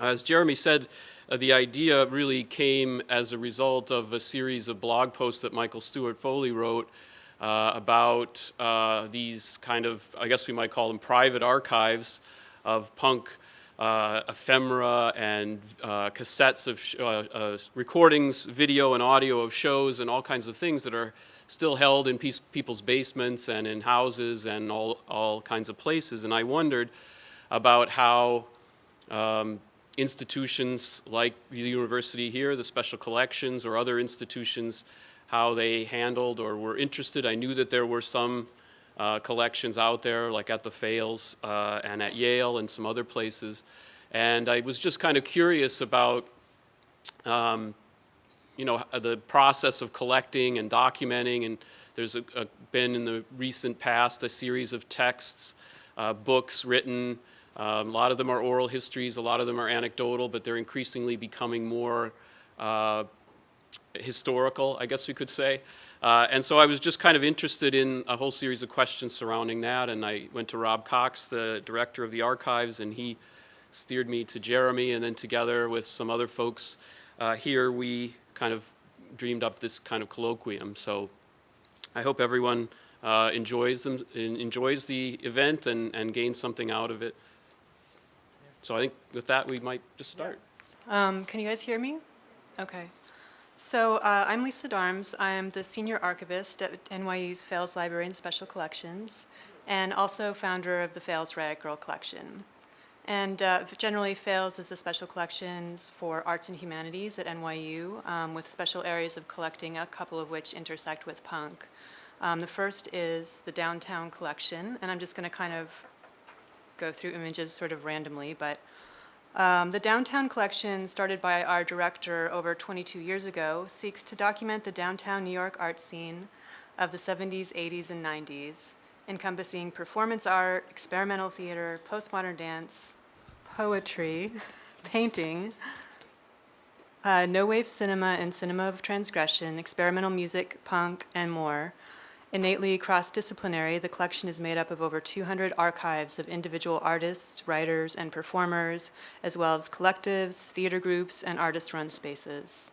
As Jeremy said, uh, the idea really came as a result of a series of blog posts that Michael Stewart Foley wrote uh, about uh, these kind of, I guess we might call them private archives of punk uh, ephemera and uh, cassettes of uh, recordings, video and audio of shows and all kinds of things that are still held in people's basements and in houses and all, all kinds of places. And I wondered about how um, institutions like the university here, the special collections or other institutions, how they handled or were interested. I knew that there were some uh, collections out there, like at the Fales uh, and at Yale and some other places. And I was just kind of curious about, um, you know, the process of collecting and documenting. And there's a, a, been in the recent past a series of texts, uh, books written. Um, a lot of them are oral histories, a lot of them are anecdotal, but they're increasingly becoming more uh, historical, I guess we could say. Uh, and so I was just kind of interested in a whole series of questions surrounding that, and I went to Rob Cox, the director of the archives, and he steered me to Jeremy, and then together with some other folks uh, here, we kind of dreamed up this kind of colloquium. So I hope everyone uh, enjoys them, enjoys the event and, and gains something out of it. So I think with that, we might just start. Um, can you guys hear me? Okay. So uh, I'm Lisa Darms. I'm the senior archivist at NYU's Fales Library and Special Collections, and also founder of the Fales Riot Grrrl Collection. And uh, generally, Fales is the special collections for arts and humanities at NYU, um, with special areas of collecting, a couple of which intersect with punk. Um, the first is the downtown collection, and I'm just going to kind of go through images sort of randomly, but um, the Downtown Collection, started by our director over 22 years ago, seeks to document the downtown New York art scene of the 70s, 80s, and 90s, encompassing performance art, experimental theater, postmodern dance, poetry, paintings, uh, no-wave cinema and cinema of transgression, experimental music, punk, and more, Innately cross-disciplinary, the collection is made up of over 200 archives of individual artists, writers, and performers, as well as collectives, theater groups, and artist-run spaces.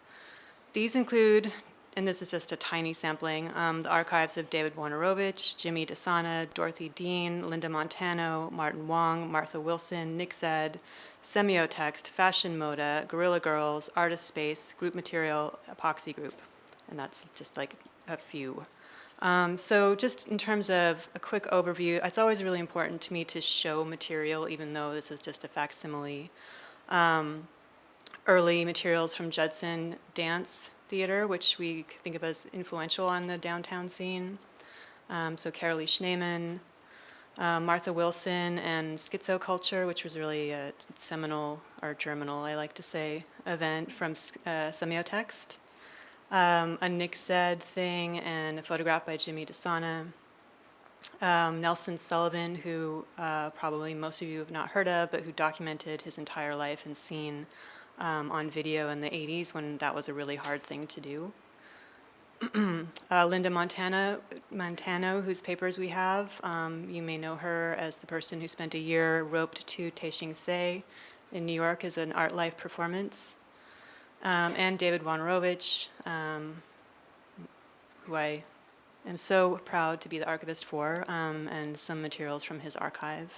These include, and this is just a tiny sampling, um, the archives of David Wojnarowicz, Jimmy DeSana, Dorothy Dean, Linda Montano, Martin Wong, Martha Wilson, Nick Zedd, Semiotext, Fashion Moda, Guerrilla Girls, Artist Space, Group Material, Epoxy Group. And that's just like a few. Um, so just in terms of a quick overview, it's always really important to me to show material, even though this is just a facsimile. Um, early materials from Judson Dance Theater, which we think of as influential on the downtown scene. Um, so Carolee Schneemann, uh, Martha Wilson, and Schizo Culture, which was really a seminal, or germinal, I like to say, event from uh, Semiotext um, a Nick Zedd thing and a photograph by Jimmy DeSana. Um, Nelson Sullivan, who uh, probably most of you have not heard of, but who documented his entire life and scene um, on video in the 80s when that was a really hard thing to do. uh, Linda Montana, Montano, whose papers we have, um, you may know her as the person who spent a year roped to Tehching Hsieh in New York as an art life performance um, and David Wojnarowicz, um, who I am so proud to be the archivist for, um, and some materials from his archive.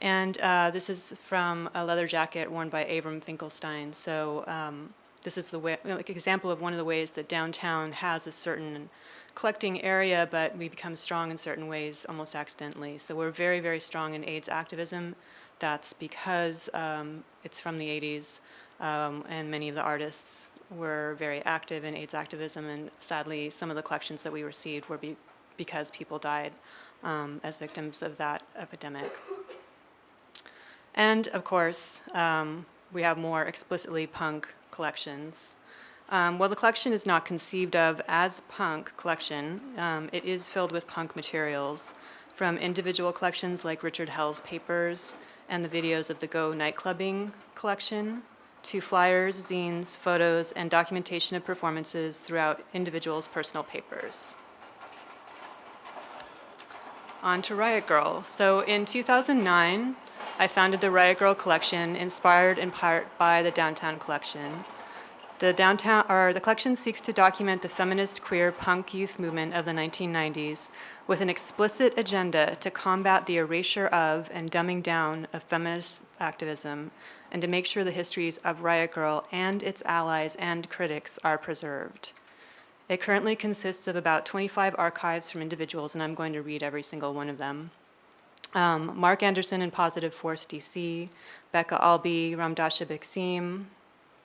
And uh, this is from a leather jacket worn by Avram Finkelstein. So um, this is the way, like example of one of the ways that downtown has a certain collecting area, but we become strong in certain ways almost accidentally. So we're very, very strong in AIDS activism. That's because um, it's from the 80s um, and many of the artists were very active in AIDS activism, and sadly, some of the collections that we received were be because people died um, as victims of that epidemic. And of course, um, we have more explicitly punk collections. Um, while the collection is not conceived of as punk collection, um, it is filled with punk materials from individual collections like Richard Hell's papers and the videos of the Go Nightclubbing collection, to flyers, zines, photos, and documentation of performances throughout individuals' personal papers. On to Riot Grrrl. So in 2009, I founded the Riot Grrrl Collection, inspired in part by the Downtown Collection. The downtown, or the collection seeks to document the feminist queer punk youth movement of the 1990s with an explicit agenda to combat the erasure of and dumbing down of feminist activism and to make sure the histories of Riot Grrrl and its allies and critics are preserved. It currently consists of about 25 archives from individuals, and I'm going to read every single one of them. Um, Mark Andersen in Positive Force DC, Becca Albee, Ramdasha Bikceem,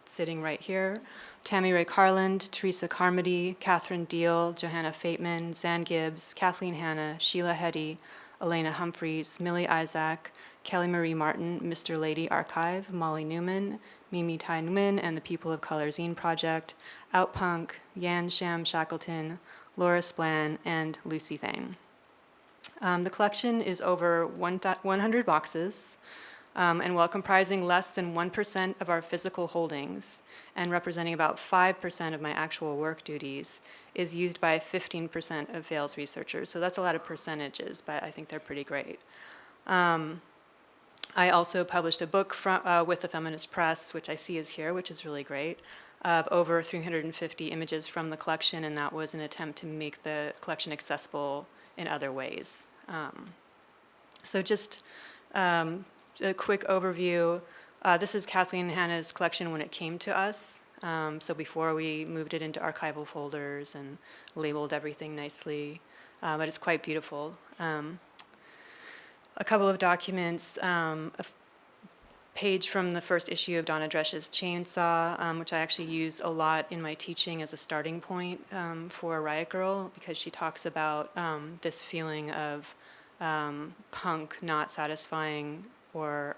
sitting right here, Tammy Rae Carland, Teresa Carmody, Catherine Deal, Johanna Fateman, Zan Gibbs, Kathleen Hanna, Sheila Hetty, Elena Humphreys, Millie Isaac, Kelly Marie Martin, Mr. Lady Archive, Molly Newman, Mimi Thi Nguyen and the People of Color Zine Project, Outpunk, Yan Sham Shackleton, Laura Splan, and Lucy Thane. Um, the collection is over one 100 boxes, um, and while comprising less than 1% of our physical holdings and representing about 5% of my actual work duties, is used by 15% of Vail's researchers. So that's a lot of percentages, but I think they're pretty great. Um, I also published a book fro- uh, with the Feminist Press, which I see is here, which is really great, of over 350 images from the collection, and that was an attempt to make the collection accessible in other ways. Um, so just um, a quick overview. Uh, this is Kathleen Hanna's collection when it came to us. Um, so before we moved it into archival folders and labeled everything nicely, uh, but it's quite beautiful. Um, a couple of documents, um, a page from the first issue of Donna Dresch's Chainsaw, um, which I actually use a lot in my teaching as a starting point um, for Riot Grrrl, because she talks about um, this feeling of um, punk not satisfying or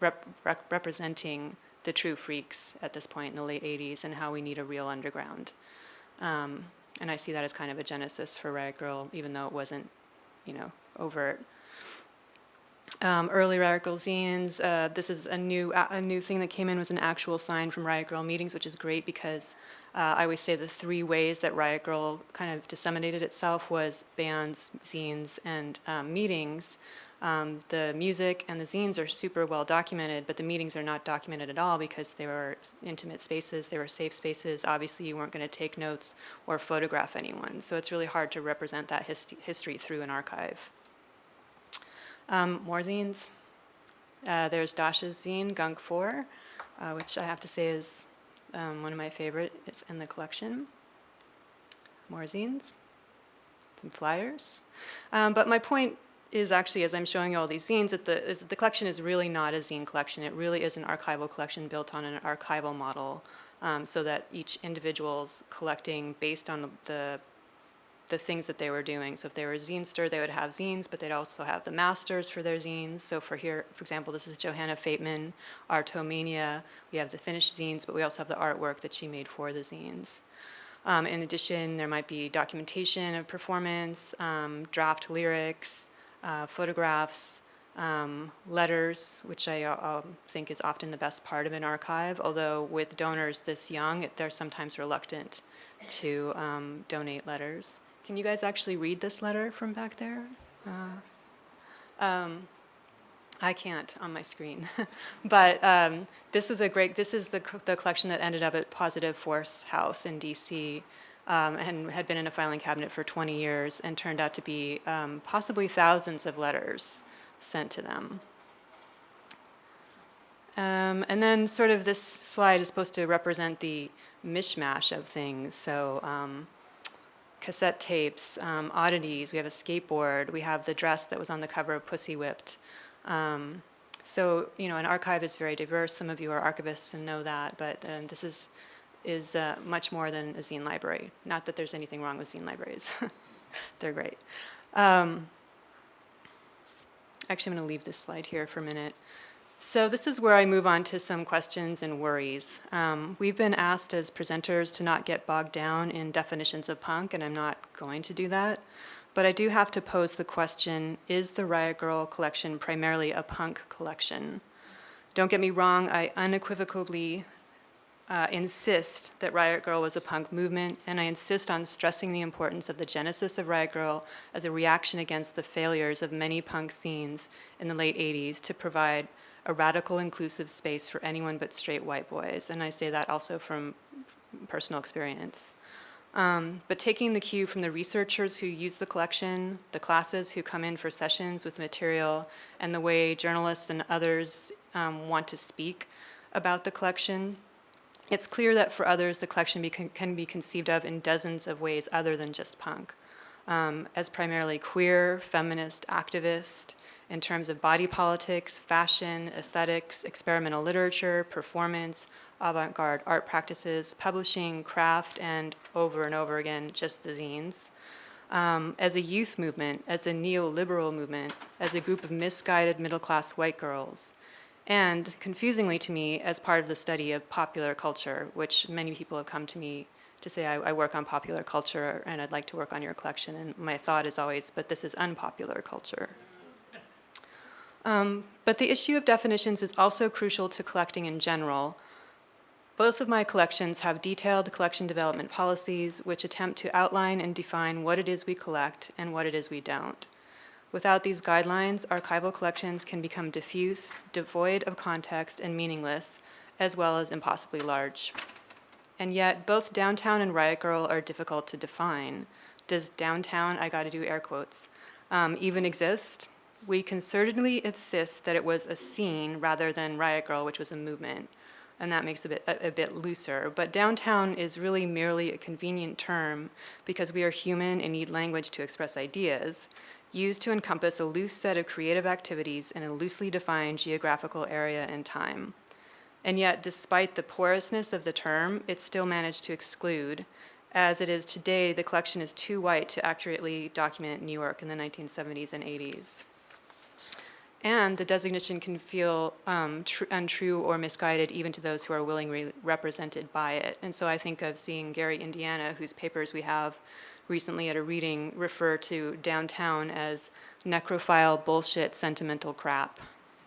rep- rep- representing the true freaks at this point in the late 80s and how we need a real underground. Um, and I see that as kind of a genesis for Riot Grrrl, even though it wasn't, you know, overt. Um, early Riot Grrrl zines. Uh, this is a new a, a new thing that came in was an actual sign from Riot Grrrl meetings, which is great because uh, I always say the three ways that Riot Grrrl kind of disseminated itself was bands, zines, and um, meetings. Um, the music and the zines are super well documented, but the meetings are not documented at all because they were intimate spaces, they were safe spaces. Obviously, you weren't going to take notes or photograph anyone, so it's really hard to represent that hist- history through an archive. Um, more zines. Uh, there's Dasha's zine, Gunk 4, uh, which I have to say is um, one of my favorite. It's in the collection. More zines, some flyers. Um, but my point is actually, as I'm showing you all these zines, that the, is that the collection is really not a zine collection. It really is an archival collection built on an archival model um, so that each individual's collecting based on the, the the things that they were doing. So if they were a zinester, they would have zines, but they'd also have the masters for their zines. So for here, for example, this is Johanna Fateman, Artomania. We have the finished zines, but we also have the artwork that she made for the zines. Um, in addition, there might be documentation of performance, um, draft lyrics, uh, photographs, um, letters, which I uh, um, think is often the best part of an archive. Although with donors this young, they're sometimes reluctant to um, donate letters. Can you guys actually read this letter from back there? Uh, um, I can't on my screen, but um, this is a great. This is the the collection that ended up at Positive Force House in D.C. Um, and had been in a filing cabinet for 20 years, and turned out to be um, possibly thousands of letters sent to them. Um, and then, sort of, this slide is supposed to represent the mishmash of things. So. Cassette tapes, um, oddities. We have a skateboard. We have the dress that was on the cover of Pussy Whipped. Um, so you know, an archive is very diverse. Some of you are archivists and know that, but um, this is is uh, much more than a zine library. Not that there's anything wrong with zine libraries; they're great. Um, actually, I'm going to leave this slide here for a minute. So this is where I move on to some questions and worries. Um, we've been asked as presenters to not get bogged down in definitions of punk, and I'm not going to do that. But I do have to pose the question, is the Riot Grrrl collection primarily a punk collection? Don't get me wrong, I unequivocally uh, insist that Riot Grrrl was a punk movement, and I insist on stressing the importance of the genesis of Riot Grrrl as a reaction against the failures of many punk scenes in the late 80s to provide a radical inclusive space for anyone but straight white boys. And I say that also from personal experience. Um, but taking the cue from the researchers who use the collection, the classes who come in for sessions with material, and the way journalists and others um, want to speak about the collection, it's clear that for others the collection be can be conceived of in dozens of ways other than just punk. Um, as primarily queer, feminist, activist, in terms of body politics, fashion, aesthetics, experimental literature, performance, avant-garde art practices, publishing, craft, and over and over again, just the zines. Um, as a youth movement, as a neoliberal movement, as a group of misguided middle-class white girls, and confusingly to me, as part of the study of popular culture, which many people have come to me to say, I, I work on popular culture and I'd like to work on your collection, and my thought is always, but this is unpopular culture. Um, but the issue of definitions is also crucial to collecting in general. Both of my collections have detailed collection development policies which attempt to outline and define what it is we collect and what it is we don't. Without these guidelines, archival collections can become diffuse, devoid of context, and meaningless, as well as impossibly large. And yet, both downtown and Riot Grrrl are difficult to define. Does downtown, I gotta do air quotes, um, even exist? We concertedly insist that it was a scene rather than Riot Grrrl, which was a movement. And that makes it a bit, a, a bit looser. But downtown is really merely a convenient term because we are human and need language to express ideas used to encompass a loose set of creative activities in a loosely defined geographical area and time. And yet, despite the porousness of the term, it still managed to exclude. As it is today, the collection is too white to accurately document New York in the 1970s and 80s. And the designation can feel um, untrue or misguided even to those who are willingly represented by it. And so I think of seeing Gary Indiana, whose papers we have recently at a reading refer to downtown as necrophile bullshit sentimental crap,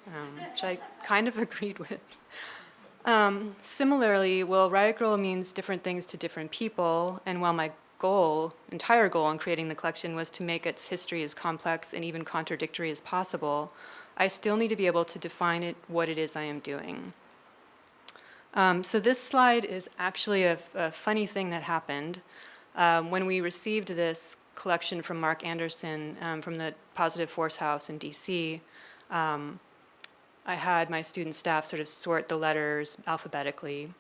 um, which I kind of agreed with. Um, similarly, while Riot Grrrl means different things to different people, and while my goal, entire goal in creating the collection was to make its history as complex and even contradictory as possible, I still need to be able to define it, what it is I am doing. Um, so this slide is actually a, a funny thing that happened. Um, when we received this collection from Mark Andersen um, from the Positive Force House in DC, um, I had my student staff sort of sort the letters alphabetically,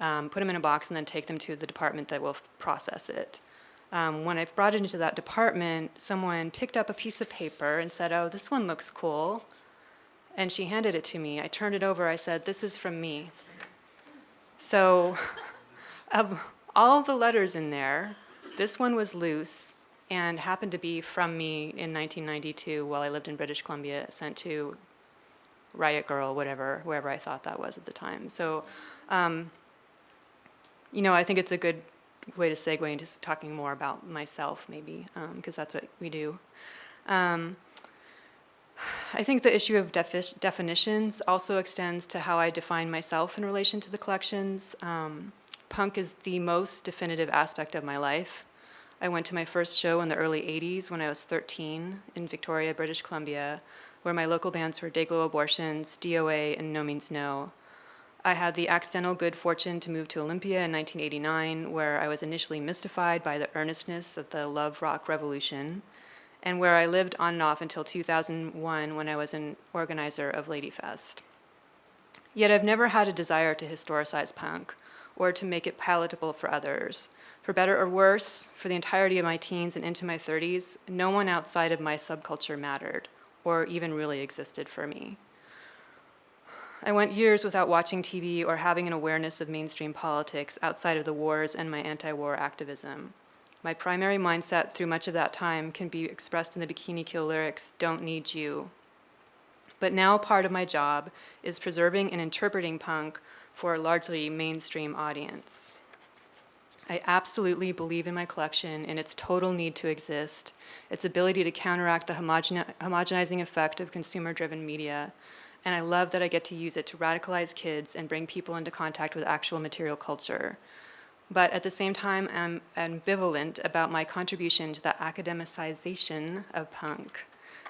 um, put them in a box, and then take them to the department that will process it. Um, when I brought it into that department, someone picked up a piece of paper and said, oh, this one looks cool. And she handed it to me. I turned it over. I said, this is from me. So um, all the letters in there, this one was loose and happened to be from me in 1992 while I lived in British Columbia, sent to Riot Grrrl, whatever, wherever I thought that was at the time. So, um, you know, I think it's a good way to segue into talking more about myself, maybe, because um, that's what we do. Um, I think the issue of defi definitions also extends to how I define myself in relation to the collections. Um, Punk is the most definitive aspect of my life. I went to my first show in the early 80s when I was 13 in Victoria, British Columbia, where my local bands were Dayglo Abortions, DOA, and No Means No. I had the accidental good fortune to move to Olympia in 1989, where I was initially mystified by the earnestness of the love rock revolution, and where I lived on and off until 2001 when I was an organizer of Ladyfest. Yet I've never had a desire to historicize punk or to make it palatable for others. For better or worse, for the entirety of my teens and into my 30s, no one outside of my subculture mattered or even really existed for me. I went years without watching TV or having an awareness of mainstream politics outside of the wars and my anti-war activism. My primary mindset through much of that time can be expressed in the Bikini Kill lyrics, don't need you. But now part of my job is preserving and interpreting punk for a largely mainstream audience. I absolutely believe in my collection and its total need to exist, its ability to counteract the homogeni homogenizing effect of consumer-driven media, and I love that I get to use it to radicalize kids and bring people into contact with actual material culture. But at the same time, I'm ambivalent about my contribution to the academicization of punk,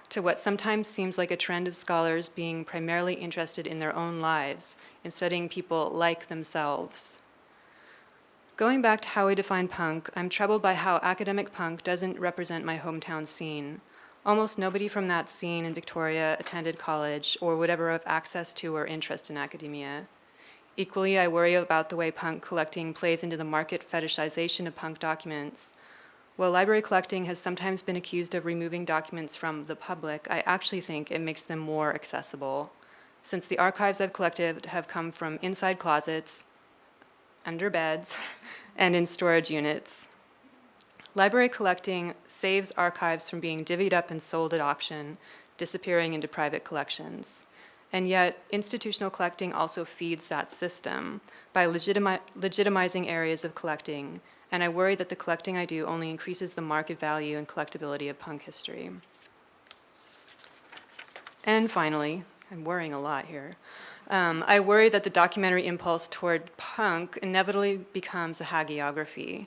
to what sometimes seems like a trend of scholars being primarily interested in their own lives in studying people like themselves. Going back to how I define punk, I'm troubled by how academic punk doesn't represent my hometown scene. Almost nobody from that scene in Victoria attended college or would ever have access to or interest in academia. Equally, I worry about the way punk collecting plays into the market fetishization of punk documents. While library collecting has sometimes been accused of removing documents from the public, I actually think it makes them more accessible. Since the archives I've collected have come from inside closets, under beds, and in storage units. Library collecting saves archives from being divvied up and sold at auction, disappearing into private collections. And yet, institutional collecting also feeds that system by legitimi- legitimizing areas of collecting, and I worry that the collecting I do only increases the market value and collectability of punk history. And finally, I'm worrying a lot here. Um, I worry that the documentary impulse toward punk inevitably becomes a hagiography.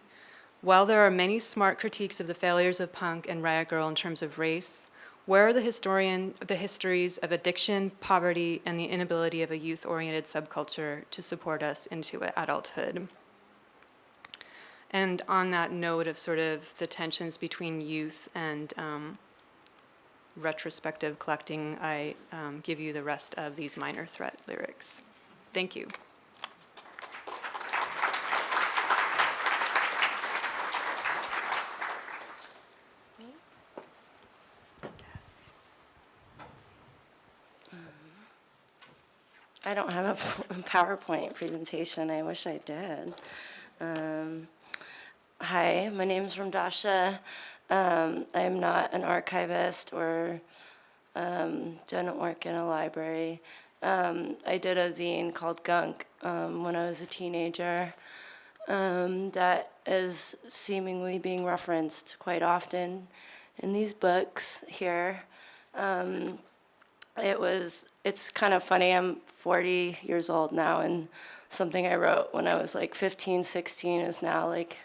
While there are many smart critiques of the failures of punk and Riot Grrrl in terms of race, where are the historian the histories of addiction, poverty, and the inability of a youth-oriented subculture to support us into adulthood? And on that note of sort of the tensions between youth and um, retrospective collecting, I um, give you the rest of these minor threat lyrics. Thank you. I don't have a PowerPoint presentation. I wish I did. Um, hi, my name is Ramdasha. Um, I'm not an archivist or um, don't work in a library. Um, I did a zine called Gunk um, when I was a teenager um, that is seemingly being referenced quite often in these books here. Um, it was, it's kind of funny, I'm 40 years old now, and something I wrote when I was like 15, 16 is now like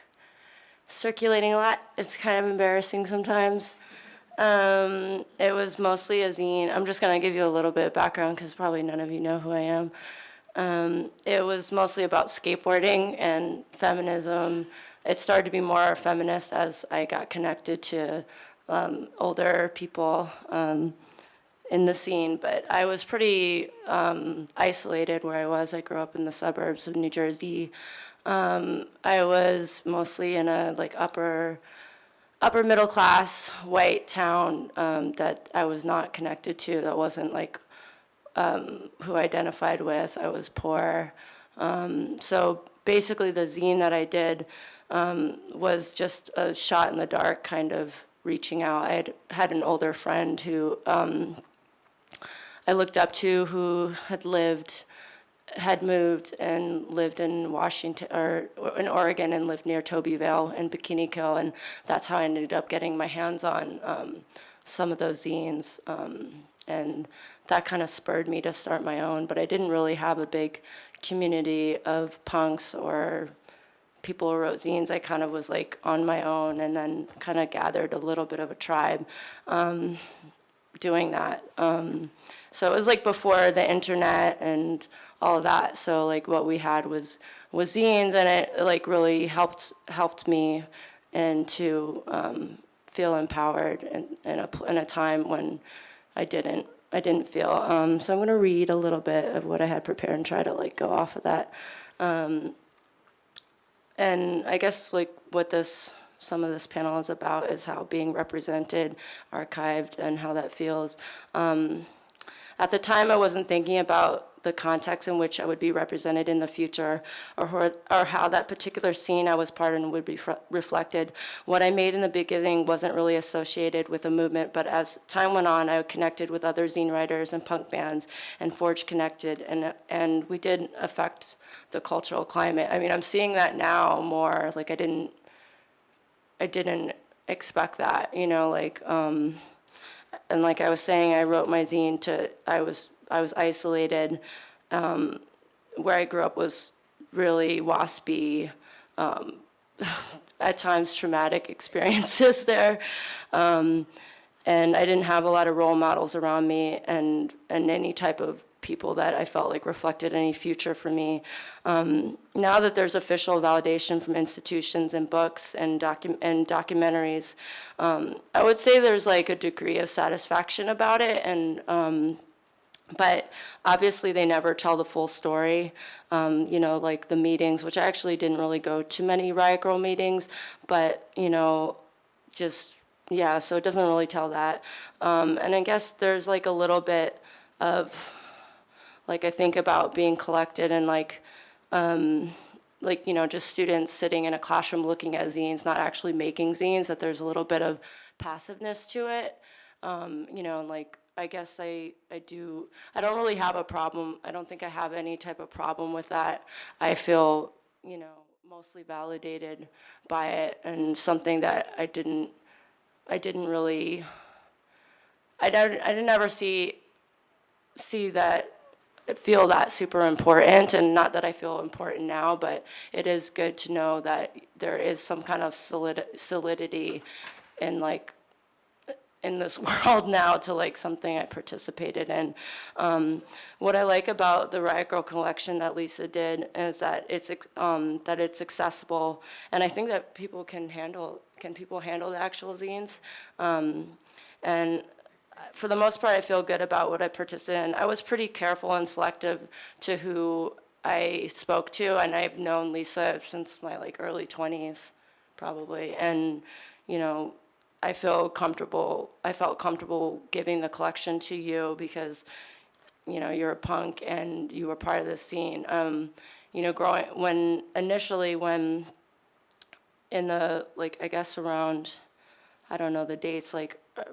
circulating a lot. It's kind of embarrassing sometimes. Um, it was mostly a zine. I'm just going to give you a little bit of background because probably none of you know who I am. Um, it was mostly about skateboarding and feminism. It started to be more feminist as I got connected to um, older people um, in the scene, but I was pretty um, isolated where I was. I grew up in the suburbs of New Jersey. Um, I was mostly in a like upper upper middle class white town um, that I was not connected to. That wasn't like um, who I identified with. I was poor. Um, so basically, the zine that I did um, was just a shot in the dark, kind of reaching out. I had an older friend who um, I looked up to who had lived, had moved and lived in Washington or in Oregon and lived near Tobi Vail and Bikini Kill, and that's how I ended up getting my hands on um, some of those zines. Um, and that kind of spurred me to start my own, but I didn't really have a big community of punks or people who wrote zines. I kind of was like on my own and then kind of gathered a little bit of a tribe um, doing that. Um, so it was like before the internet and all of that. So like what we had was was zines, and it like really helped helped me and to um, feel empowered in, in a in a time when I didn't I didn't feel. Um, so I'm going to read a little bit of what I had prepared and try to like go off of that. Um, and I guess like what this some of this panel is about is how being represented, archived, and how that feels. Um, at the time, I wasn't thinking about the context in which I would be represented in the future or, or, or how that particular scene I was part in would be reflected. What I made in the beginning wasn't really associated with a movement, but as time went on, I connected with other zine writers and punk bands and forged connected, and, and we did affect the cultural climate. I mean, I'm seeing that now more, like I didn't, I didn't expect that, you know, like, um, and like I was saying, I wrote my zine to, I was I was isolated. Um, where I grew up was really waspy, um, at times traumatic experiences there. Um, and I didn't have a lot of role models around me and, and any type of people that I felt like reflected any future for me. Um, now that there's official validation from institutions and books and, docu- and documentaries, um, I would say there's like a degree of satisfaction about it and um, but obviously they never tell the full story. Um, you know, like the meetings, which I actually didn't really go to many Riot Grrrl meetings, but you know, just yeah, so it doesn't really tell that. Um, and I guess there's like a little bit of like I think about being collected and like um, like you know just students sitting in a classroom looking at zines, not actually making zines. That there's a little bit of passiveness to it. Um, you know, and like I guess I I do. I don't really have a problem. I don't think I have any type of problem with that. I feel you know mostly validated by it and something that I didn't I didn't really I don't I didn't ever see see that feel that super important and not that I feel important now but it is good to know that there is some kind of solid, solidity in like in this world now to like something I participated in. Um, what I like about the Riot Grrrl collection that Lisa did is that it's um, that it's accessible, and I think that people can handle can people handle the actual zines, um, and for the most part, I feel good about what I participated in. I was pretty careful and selective to who I spoke to, and I've known Lisa since my like early 20s, probably, and you know. I feel comfortable. I felt comfortable giving the collection to you because, you know, you're a punk and you were part of the scene. Um, you know, growing when initially when in the like I guess around, I don't know the dates like uh,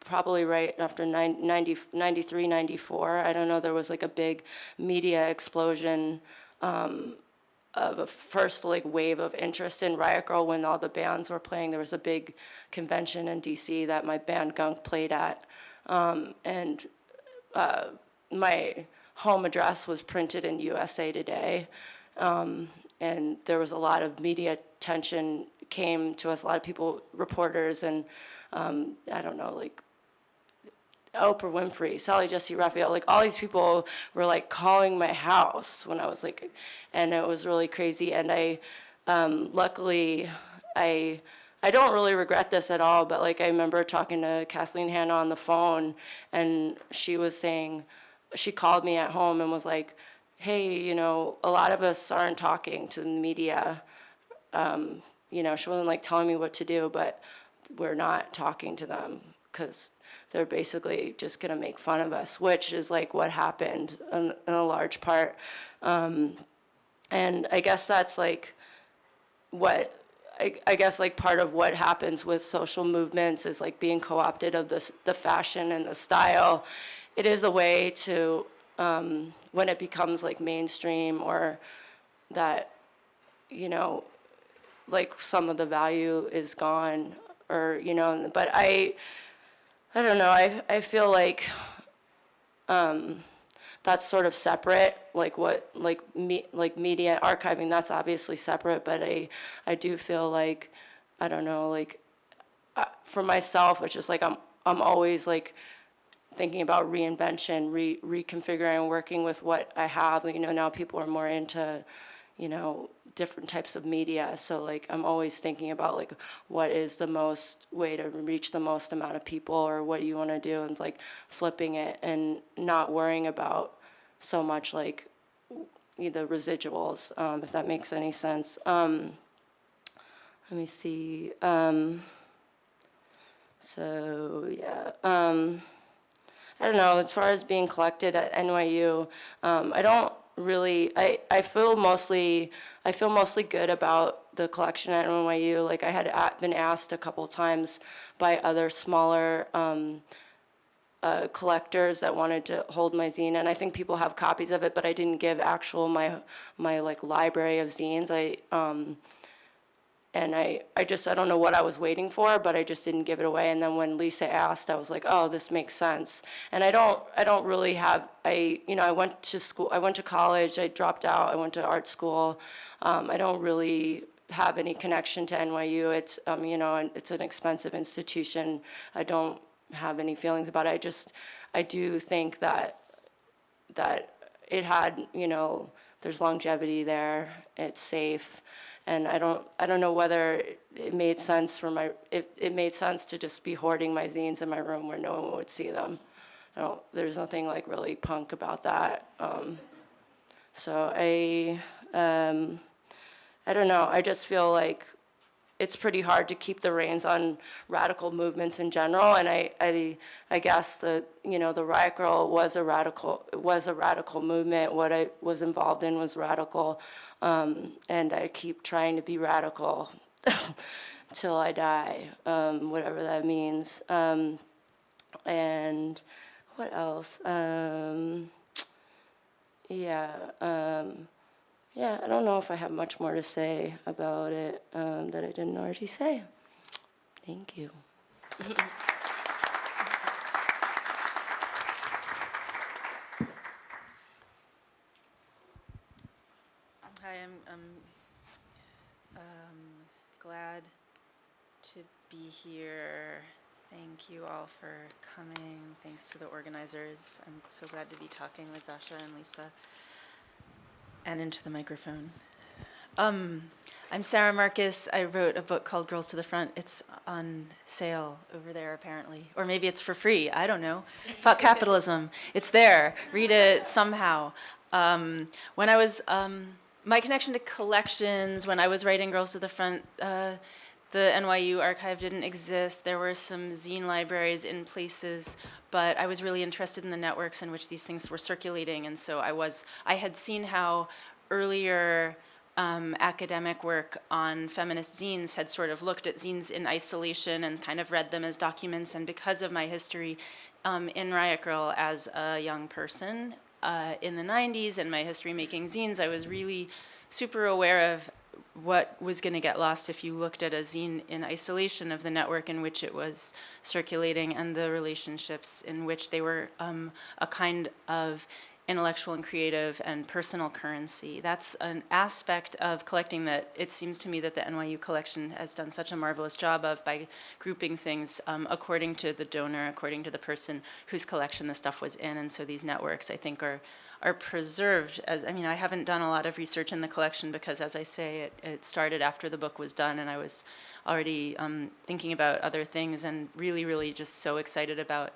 probably right after 90, 90, 93, 94. I don't know. There was like a big media explosion um, of a first like wave of interest in Riot Grrrl when all the bands were playing. There was a big convention in DC that my band Gunk played at, um, and uh, my home address was printed in USA Today, um, and there was a lot of media attention came to us. A lot of people, reporters, and um, I don't know, like Oprah Winfrey, Sally Jessy Raphael, like all these people were like calling my house when I was like, and it was really crazy. And I, um, luckily, I, I don't really regret this at all. But like I remember talking to Kathleen Hanna on the phone, and she was saying, she called me at home and was like, "Hey, you know, a lot of us aren't talking to the media. Um, you know, she wasn't like telling me what to do, but we're not talking to them because." They're basically just going to make fun of us, which is like what happened in, in a large part. Um, and I guess that's like what I, I, guess like part of what happens with social movements is like being co-opted of the the fashion and the style. It is a way to um, when it becomes like mainstream or that you know like some of the value is gone or you know but I I don't know. I I feel like um, that's sort of separate. Like what like me like media archiving. That's obviously separate. But I I do feel like I don't know. Like uh, for myself, it's just like I'm I'm always like thinking about reinvention, re reconfiguring, working with what I have. You know, now people are more into you know different types of media. So like I'm always thinking about like what is the most way to reach the most amount of people or what you want to do and like flipping it and not worrying about so much like the residuals, um, if that makes any sense. Um, let me see. Um, so yeah. Um, I don't know, as far as being collected at NYU, um, I don't really I, I feel mostly I feel mostly good about the collection at NYU. Like I had been asked a couple times by other smaller um, uh, collectors that wanted to hold my zine, and I think people have copies of it, but I didn't give actual my my like library of zines. I um, and I, I just, I don't know what I was waiting for, but I just didn't give it away. And then when Lisa asked, I was like, oh, this makes sense. And I don't, I don't really have, I, you know, I went to school, I went to college, I dropped out, I went to art school. Um, I don't really have any connection to NYU. It's, um, you know, it's an expensive institution. I don't have any feelings about it. I just, I do think that that it had, you know, there's longevity there, it's safe, and I don't, I don't know whether it made sense for my, if it made sense to just be hoarding my zines in my room where no one would see them. I don't, there's nothing like really punk about that. Um, so I, um, I don't know, I just feel like it's pretty hard to keep the reins on radical movements in general. And I, I, I guess the, you know, the Riot Grrrl was a radical, was a radical movement. What I was involved in was radical. Um, and I keep trying to be radical till I die, um, whatever that means. Um, and what else? Um, yeah. Yeah, I don't know if I have much more to say about it um, that I didn't already say. Thank you. Hi, I'm, I'm um, glad to be here. Thank you all for coming. Thanks to the organizers. I'm so glad to be talking with Dasha and Lisa. And into the microphone. Um, I'm Sara Marcus. I wrote a book called Girls to the Front. It's on sale over there, apparently. Or maybe it's for free. I don't know. Fuck capitalism. It's there. Read it somehow. Um, when I was, um, my connection to collections, when I was writing Girls to the Front, uh, the NYU archive didn't exist. There were some zine libraries in places, but I was really interested in the networks in which these things were circulating. And so I was, I had seen how earlier um, academic work on feminist zines had sort of looked at zines in isolation and kind of read them as documents. And because of my history um, in Riot Grrrl as a young person uh, in the 90s and my history making zines, I was really super aware of what was going to get lost if you looked at a zine in isolation of the network in which it was circulating and the relationships in which they were um, a kind of intellectual and creative and personal currency. That's an aspect of collecting that it seems to me that the NYU collection has done such a marvelous job of by grouping things um, according to the donor, according to the person whose collection the stuff was in. And so these networks, I think, are are preserved as, I mean, I haven't done a lot of research in the collection because as I say, it, it started after the book was done and I was already um, thinking about other things and really, really just so excited about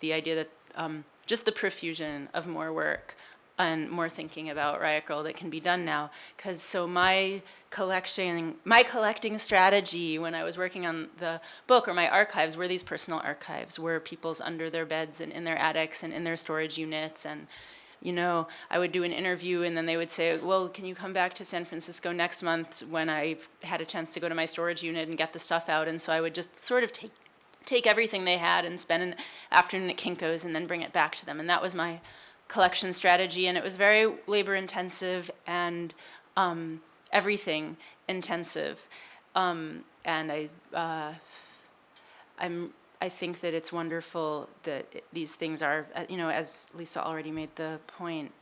the idea that um, just the profusion of more work and more thinking about Riot Grrrl that can be done now. Because so my collection, my collecting strategy when I was working on the book or my archives were these personal archives, were people's under their beds and in their attics and in their storage units and you know, I would do an interview and then they would say, well, can you come back to San Francisco next month when I've had a chance to go to my storage unit and get the stuff out? And so I would just sort of take, take everything they had and spend an afternoon at Kinko's and then bring it back to them. And that was my collection strategy. And it was very labor intensive and um, everything intensive. Um, and I, uh, I'm I think that it's wonderful that these things are, uh, you know, as Lisa already made the point,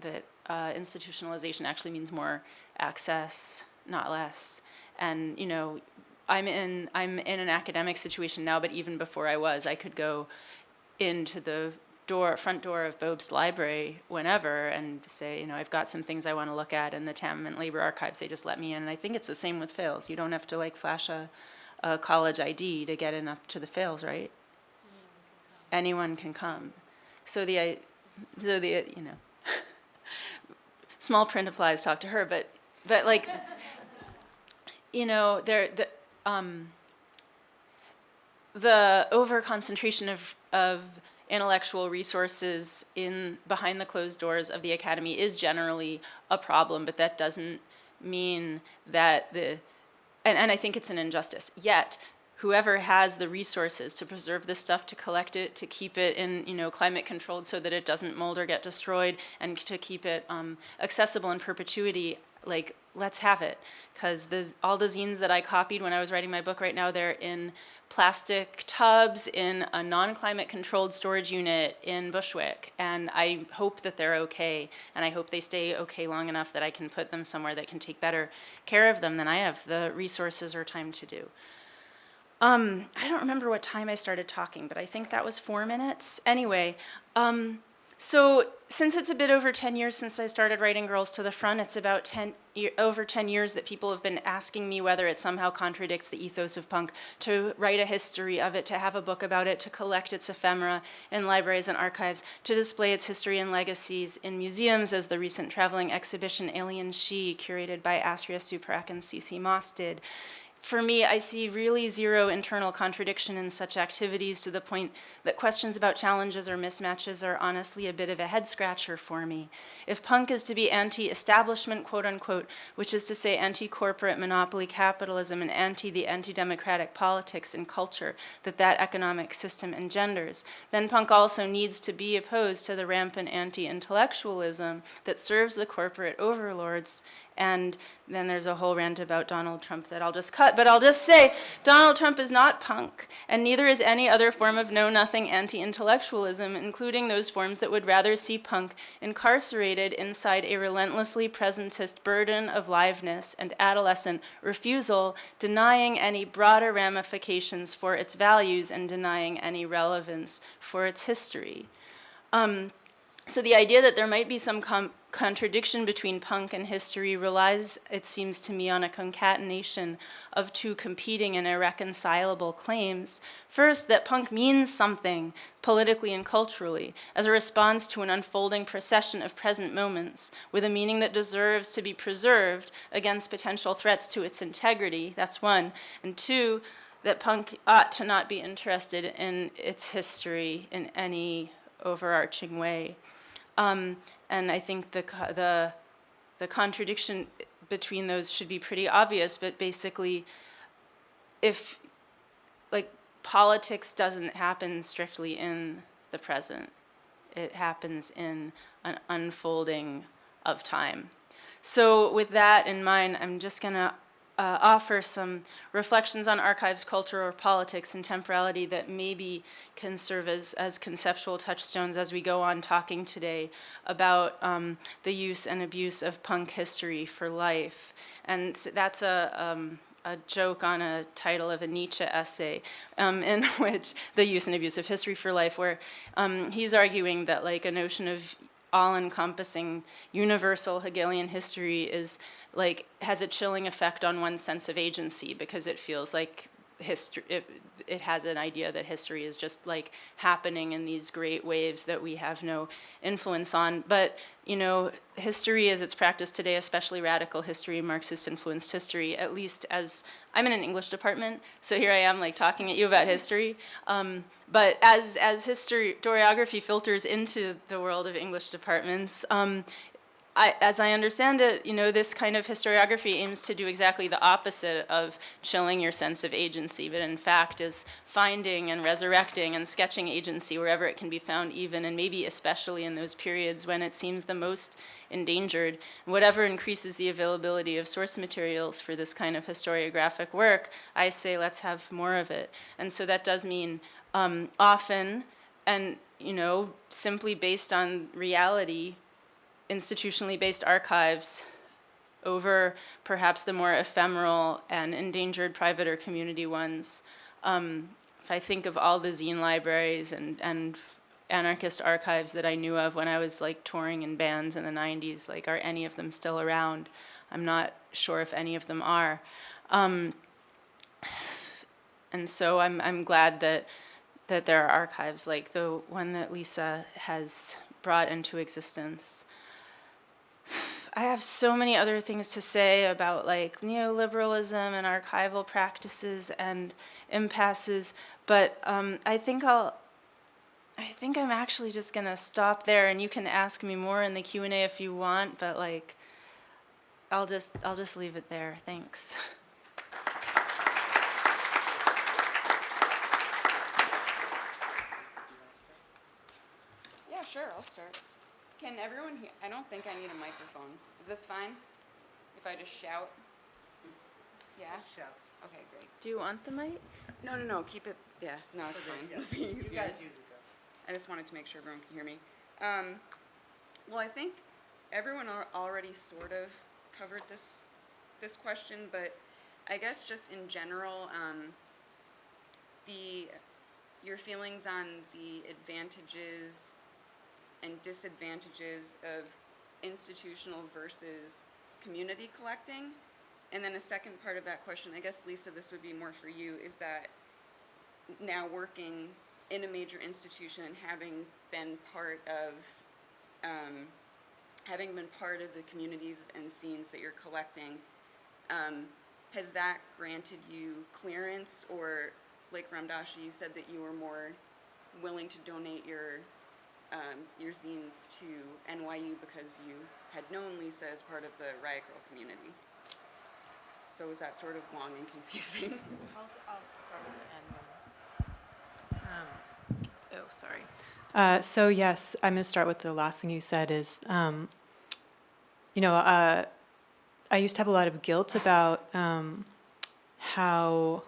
that uh, institutionalization actually means more access, not less. And, you know, I'm in, I'm in an academic situation now, but even before I was, I could go into the door, front door of Bobst Library whenever and say, you know, I've got some things I want to look at, in the TAM and Labor Archives, they just let me in. And I think it's the same with Fales. You don't have to like flash a, a college ID to get in up to the Fales, right? Anyone can come. So the, so the, you know, small print applies, talk to her, but, but like, you know, there, the, um, the over concentration of, of intellectual resources in behind the closed doors of the academy is generally a problem, but that doesn't mean that the and, and I think it's an injustice. Yet, whoever has the resources to preserve this stuff, to collect it, to keep it in, you know, climate controlled so that it doesn't mold or get destroyed, and to keep it um, accessible in perpetuity, like let's have it. Because all the zines that I copied when I was writing my book right now, they're in plastic tubs in a non-climate controlled storage unit in Bushwick. And I hope that they're okay. And I hope they stay okay long enough that I can put them somewhere that can take better care of them than I have the resources or time to do. Um, I don't remember what time I started talking, but I think that was four minutes. Anyway, um, so since it's a bit over 10 years since I started writing Girls to the Front, it's about 10, over 10 years that people have been asking me whether it somehow contradicts the ethos of punk to write a history of it, to have a book about it, to collect its ephemera in libraries and archives, to display its history and legacies in museums as the recent traveling exhibition Alien She, curated by Astria Suparak and Ceci Moss did, for me, I see really zero internal contradiction in such activities to the point that questions about challenges or mismatches are honestly a bit of a head scratcher for me. If punk is to be anti-establishment, quote unquote, which is to say anti-corporate monopoly capitalism and anti the anti-democratic politics and culture that that economic system engenders, then punk also needs to be opposed to the rampant anti-intellectualism that serves the corporate overlords and then there's a whole rant about Donald Trump that I'll just cut, but I'll just say Donald Trump is not punk, and neither is any other form of know-nothing anti-intellectualism, including those forms that would rather see punk incarcerated inside a relentlessly presentist burden of liveness and adolescent refusal, denying any broader ramifications for its values and denying any relevance for its history. Um, so the idea that there might be some contradiction between punk and history relies, it seems to me, on a concatenation of two competing and irreconcilable claims. First, that punk means something politically and culturally as a response to an unfolding procession of present moments with a meaning that deserves to be preserved against potential threats to its integrity, that's one. And two, that punk ought to not be interested in its history in any overarching way. Um, and I think the, the, the contradiction between those should be pretty obvious, but basically, if, like, politics doesn't happen strictly in the present, it happens in an unfolding of time. So with that in mind, I'm just gonna uh, offer some reflections on archives, culture, or politics and temporality that maybe can serve as, as conceptual touchstones as we go on talking today about um, the use and abuse of punk history for life. And that's a, um, a joke on a title of a Nietzsche essay um, in which the use and abuse of history for life, where um, he's arguing that like a notion of all-encompassing universal Hegelian history is like has a chilling effect on one's sense of agency because it feels like history it, it, has an idea that history is just like happening in these great waves that we have no influence on. But you know history as it's practiced today especially radical history marxist influenced history at least as i'm in an english department so here i am like talking at you about history. Um, but as as historiography filters into the world of english departments um, I, as I understand it, you know, this kind of historiography aims to do exactly the opposite of chilling your sense of agency, but in fact is finding and resurrecting and sketching agency wherever it can be found even, and maybe especially in those periods when it seems the most endangered. Whatever increases the availability of source materials for this kind of historiographic work, I say let's have more of it. And so that does mean um, often, and you know, simply based on reality, institutionally based archives over perhaps the more ephemeral and endangered private or community ones. Um, if I think of all the zine libraries and, and anarchist archives that I knew of when I was like touring in bands in the 90s, like are any of them still around? I'm not sure if any of them are. Um, and so I'm, I'm glad that, that there are archives like the one that Lisa has brought into existence. I have so many other things to say about like neoliberalism and archival practices and impasses, but um, I think I'll, I think I'm actually just gonna stop there and you can ask me more in the Q&A if you want, but like, I'll just, I'll just leave it there, thanks. Yeah, sure, I'll start. Can everyone hear? I don't think I need a microphone. Is this fine? If I just shout? Yeah? Shout. Okay, great. Do you want the mic? No, no, no, keep it, yeah, no, it's fine. Yeah. It'll be You easier. guys use it though. I just wanted to make sure everyone can hear me. Um, well, I think everyone al- already sort of covered this, this question, but I guess just in general, um, the, your feelings on the advantages and disadvantages of institutional versus community collecting. And then a second part of that question, I guess Lisa, this would be more for you, is that now working in a major institution and having been part of, um, having been part of the communities and scenes that you're collecting, um, has that granted you clearance or, like Ramdasha, you said that you were more willing to donate your, um, your zines to NYU because you had known Lisa as part of the Riot Grrrl community? So was that sort of long and confusing? I'll, I'll start with the end. Um, oh, sorry. Uh, so yes, I'm going to start with the last thing you said is, um, you know, uh, I used to have a lot of guilt about um, how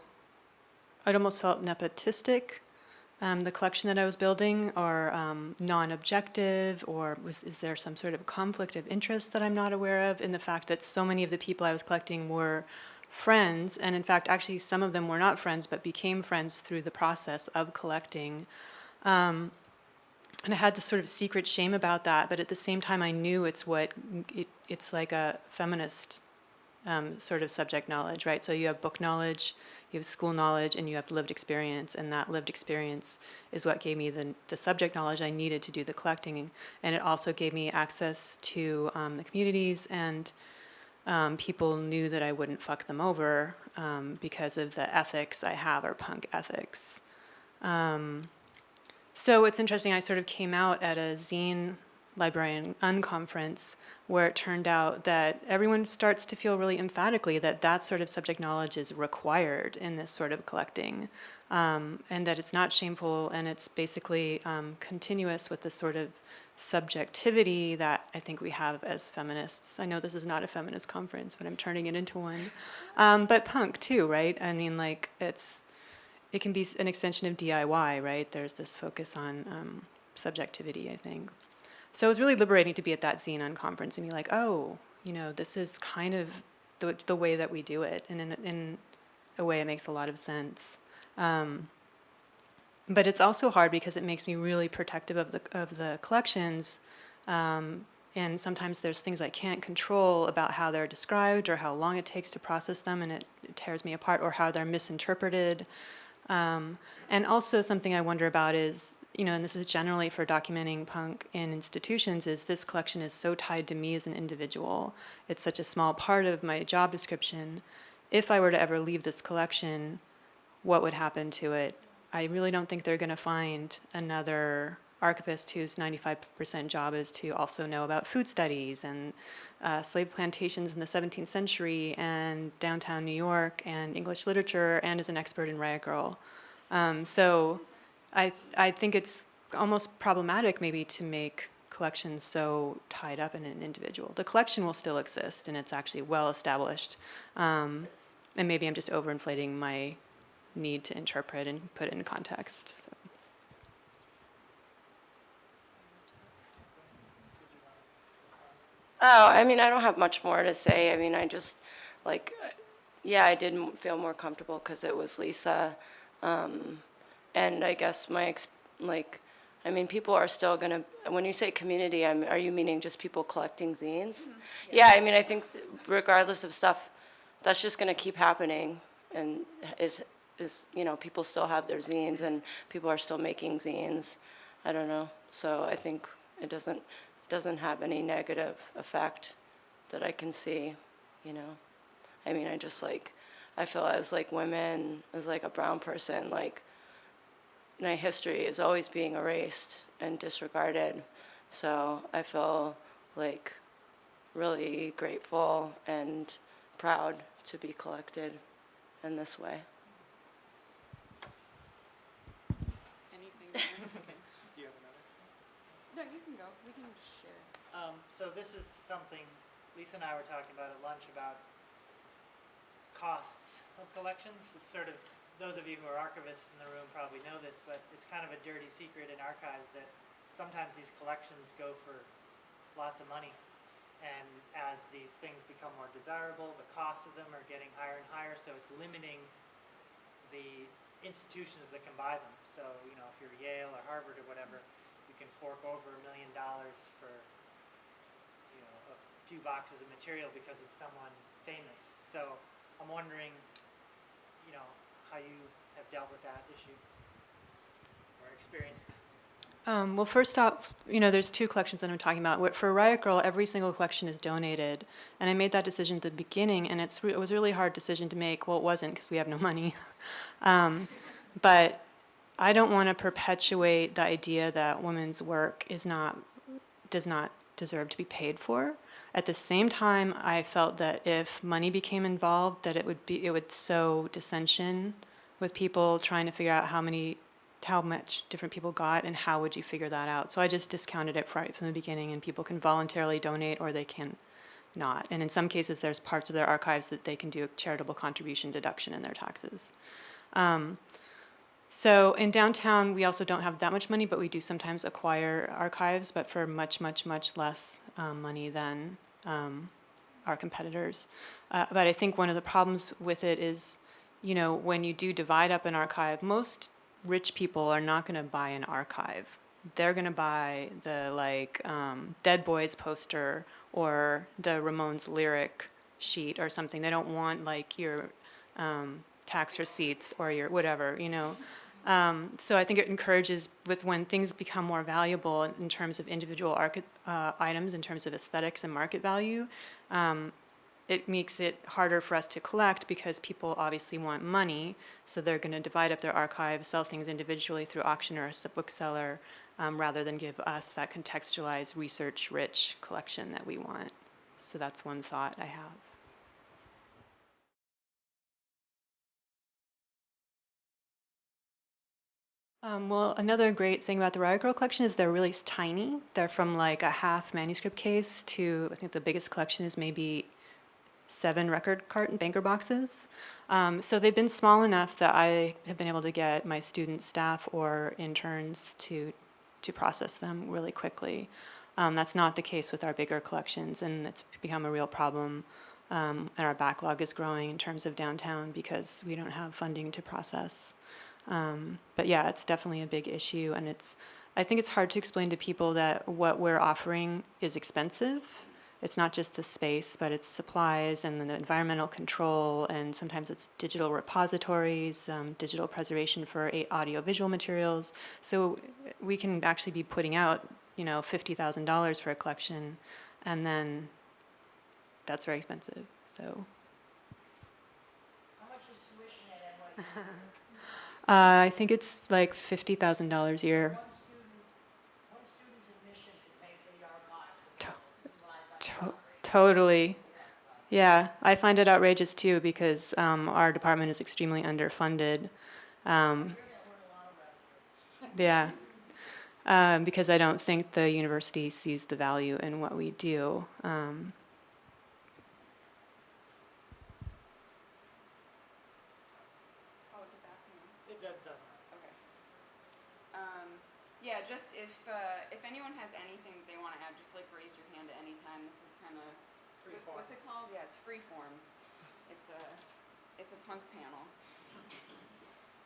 it almost felt nepotistic, um, the collection that I was building, are um, non-objective, or was is there some sort of conflict of interest that I'm not aware of in the fact that so many of the people I was collecting were friends, and in fact, actually, some of them were not friends, but became friends through the process of collecting. Um, and I had this sort of secret shame about that, but at the same time, I knew it's what it, it's like a feminist um, sort of subject knowledge, right? So you have book knowledge, you have school knowledge, and you have lived experience, and that lived experience is what gave me the, the subject knowledge I needed to do the collecting, and it also gave me access to um, the communities, and um, people knew that I wouldn't fuck them over um, because of the ethics I have, or punk ethics. Um, so it's interesting, I sort of came out at a zine librarian unconference where it turned out that everyone starts to feel really emphatically that that sort of subject knowledge is required in this sort of collecting um, and that it's not shameful and it's basically um, continuous with the sort of subjectivity that I think we have as feminists. I know this is not a feminist conference, but I'm turning it into one. Um, but punk too, right? I mean, like it's it can be an extension of DIY, right? There's this focus on um, subjectivity, I think. So it was really liberating to be at that zine unconference and be like, oh, you know, this is kind of the, the way that we do it. And in, in a way, it makes a lot of sense. Um, but it's also hard because it makes me really protective of the, of the collections. Um, and sometimes there's things I can't control about how they're described or how long it takes to process them, and it, it tears me apart, or how they're misinterpreted. Um, and also something I wonder about is, you know, and this is generally for documenting punk in institutions, is this collection is so tied to me as an individual. It's such a small part of my job description. If I were to ever leave this collection, what would happen to it? I really don't think they're going to find another archivist whose 95% job is to also know about food studies and uh, slave plantations in the 17th century and downtown New York and English literature and is an expert in Riot Grrrl. Um, so I, I think it's almost problematic maybe to make collections so tied up in an individual. The collection will still exist and it's actually well established. Um, and maybe I'm just overinflating my need to interpret and put in context. So. Oh, I mean, I don't have much more to say. I mean, I just, like, yeah, I did feel more comfortable because it was Lisa. Um, and I guess my, ex- like, I mean, people are still gonna, when you say community, I'm, are you meaning just people collecting zines? Mm-hmm. Yeah, I mean, I think regardless of stuff, that's just gonna keep happening and is, is, you know, people still have their zines and people are still making zines. I don't know. So I think it doesn't, it doesn't have any negative effect that I can see, you know. I mean, I just like, I feel as like women, as like a brown person, like my history is always being erased and disregarded. So I feel like really grateful and proud to be collected in this way. Anything? there? Do you have another? No, you can go. We can share. Um, so this is something Lisa and I were talking about at lunch about costs of collections. It's sort of, those of you who are archivists in the room probably know this, but it's kind of a dirty secret in archives that sometimes these collections go for lots of money. And as these things become more desirable, the costs of them are getting higher and higher, so it's limiting the institutions that can buy them. So, you know, if you're Yale or Harvard or whatever, you can fork over a million dollars for, you know, a few boxes of material because it's someone famous. So I'm wondering, you know, how you have dealt with that issue or experienced it. Um, well, first off, you know, there's two collections that I'm talking about. For Riot Grrrl, every single collection is donated, and I made that decision at the beginning, and it's it was a really hard decision to make. Well, it wasn't because we have no money, um, but I don't want to perpetuate the idea that women's work is not does not deserve to be paid for. At the same time, I felt that if money became involved, that it would be it would sow dissension with people trying to figure out how many how much different people got and how would you figure that out. So I just discounted it right from the beginning and people can voluntarily donate or they can not. And in some cases, there's parts of their archives that they can do a charitable contribution deduction in their taxes. Um, so in downtown, we also don't have that much money, but we do sometimes acquire archives, but for much, much, much less um, money than um, our competitors. Uh, but I think one of the problems with it is, you know, when you do divide up an archive, most rich people are not going to buy an archive. They're going to buy the like um, Dead Boys poster or the Ramones lyric sheet or something. They don't want like your um, tax receipts or your whatever, you know. Um, so I think it encourages with when things become more valuable in terms of individual uh, items, in terms of aesthetics and market value, um, it makes it harder for us to collect because people obviously want money. So they're going to divide up their archives, sell things individually through auction or a bookseller, um, rather than give us that contextualized, research-rich collection that we want. So that's one thought I have. Um, well, another great thing about the Riot Grrrl collection is they're really tiny. They're from like a half manuscript case to, I think the biggest collection is maybe seven record carton banker boxes. Um, so they've been small enough that I have been able to get my student staff or interns to, to process them really quickly. Um, that's not the case with our bigger collections, and it's become a real problem. Um, and our backlog is growing in terms of downtown because we don't have funding to process. Um, but yeah, it's definitely a big issue, and it's. I think it's hard to explain to people that what we're offering is expensive. It's not just the space, but it's supplies and the environmental control, and sometimes it's digital repositories, um, digital preservation for audiovisual materials. So we can actually be putting out, you know, fifty thousand dollars for a collection, and then that's very expensive. So. How much is tuition at NYU? Uh, I think it's like fifty thousand dollars a year. One student, one student's admission could pay for the archives. To- This is what I find To- totally. Yeah, I find it outrageous too because um, our department is extremely underfunded. Um, yeah, um, because I don't think the university sees the value in what we do. Um, Oh, is it back to me? It does- doesn't matter. Okay. Um, yeah, just if, uh, if anyone has anything that they wanna add, just like raise your hand at any time. This is Free form. what's it called? Yeah, it's free form. It's a, it's a punk panel.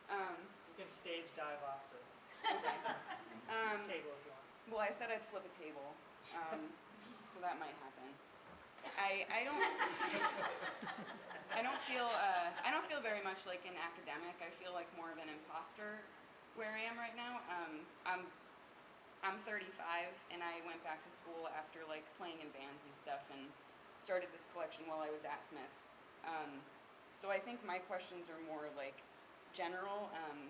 Um, You can stage dive off the um, table if you want. well, I said I'd flip a table, um, so that might happen. I, I don't, I don't feel, uh, I don't feel very much like an academic. I feel like more of an imposter where I am right now. Um, I'm, I'm 35 and I went back to school after like playing in bands and stuff and started this collection while I was at Smith. Um, so I think my questions are more like general, um,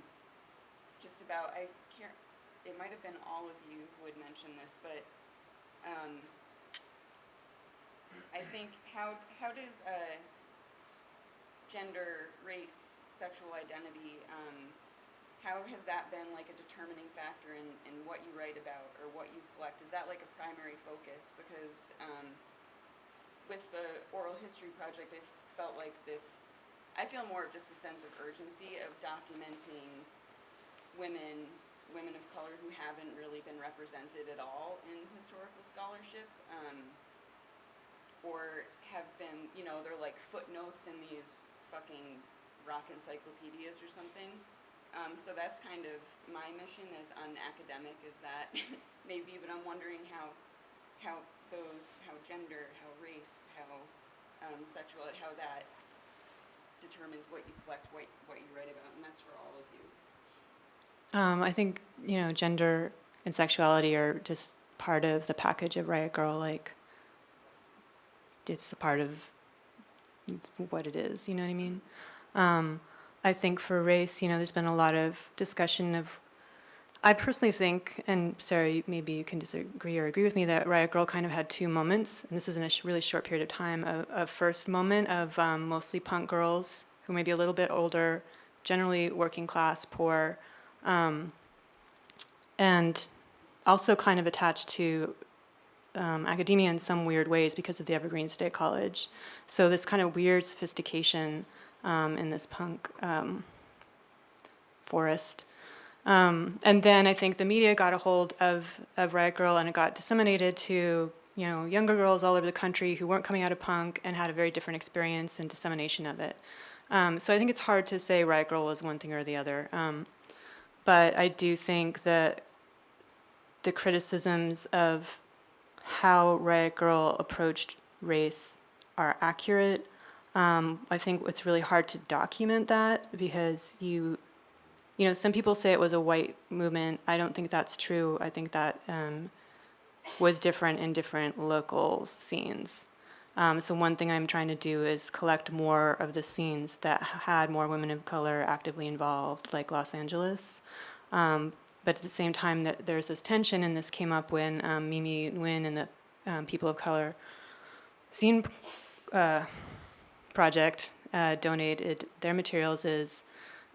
just about, I can't, it might have been all of you who had mentioned this, but, um, I think how, how does, uh, gender, race, sexual identity, um, how has that been like a determining factor in, in what you write about or what you collect? Is that like a primary focus? Because, um, with the oral history project, I felt like this, I feel more of just a sense of urgency of documenting women, women of color who haven't really been represented at all in historical scholarship. Um, or have been, you know, they're like footnotes in these fucking rock encyclopedias or something. Um, so that's kind of my mission as unacademic is that maybe, but I'm wondering how, how those, how gender, how race, how um, sexual, how that determines what you collect, what, what you write about, and that's for all of you. Um, I think, you know, gender and sexuality are just part of the package of Riot Grrrl. Like, it's a part of what it is, you know what I mean? Um, I think for race, you know, there's been a lot of discussion of, I personally think, and you- maybe you can disagree or agree with me, that Riot Grrrl kind of had two moments, and this is in a sh- really short period of time. A, a first moment of um, mostly punk girls who may be a little bit older, generally working class, poor, um, and also kind of attached to um, academia in some weird ways because of the Evergreen State College. So this kind of weird sophistication um, in this punk um, forest. Um, and then I think the media got a hold of, of Riot Grrrl and it got disseminated to you know younger girls all over the country who weren't coming out of punk and had a very different experience and dissemination of it. Um, so I think it's hard to say Riot Grrrl was one thing or the other. Um, but I do think that the criticisms of how Riot Grrrl approached race are accurate. Um, I think it's really hard to document that because you, you know, some people say it was a white movement. I don't think that's true. I think that um, was different in different local scenes. Um, so one thing I'm trying to do is collect more of the scenes that had more women of color actively involved, like Los Angeles. Um, but at the same time, that there's this tension, and this came up when um, Mimi Nguyen and the um, People of Color Zine uh, Project uh, donated their materials. Is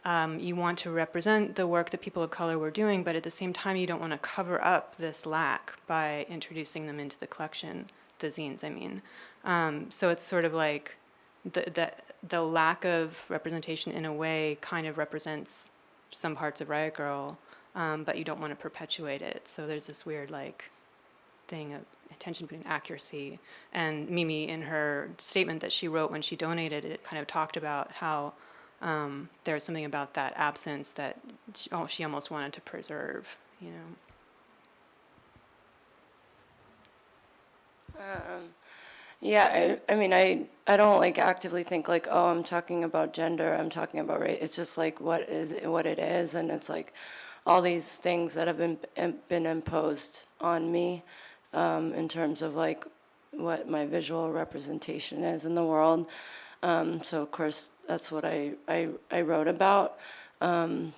um, you want to represent the work that people of color were doing, but at the same time, you don't want to cover up this lack by introducing them into the collection, the zines, I mean. Um, so it's sort of like the, the, the lack of representation in a way kind of represents some parts of Riot Grrrl, um, but you don't want to perpetuate it. So there's this weird like thing of tension between accuracy and Mimi in her statement that she wrote when she donated it kind of talked about how um, something about that absence that she, oh, she almost wanted to preserve, you know. Um, yeah, I, I mean, I, I don't like actively think like, oh, I'm talking about gender, I'm talking about race. It's just like what is what it is, and it's like all these things that have been been imposed on me um, in terms of like what my visual representation is in the world. Um, so of course, that's what I I, I wrote about. Um,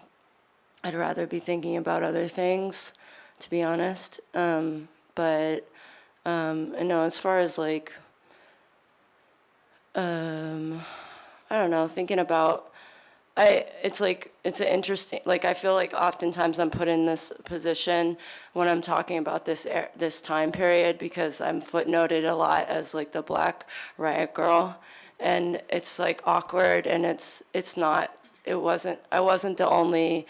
I'd rather be thinking about other things, to be honest. Um, but um, I know as far as like, um, I don't know, thinking about, I, it's like, it's an interesting, like I feel like oftentimes I'm put in this position when I'm talking about this, er- this time period because I'm footnoted a lot as like the black riot grrrl. And it's like awkward and it's, it's not, it wasn't, I wasn't the only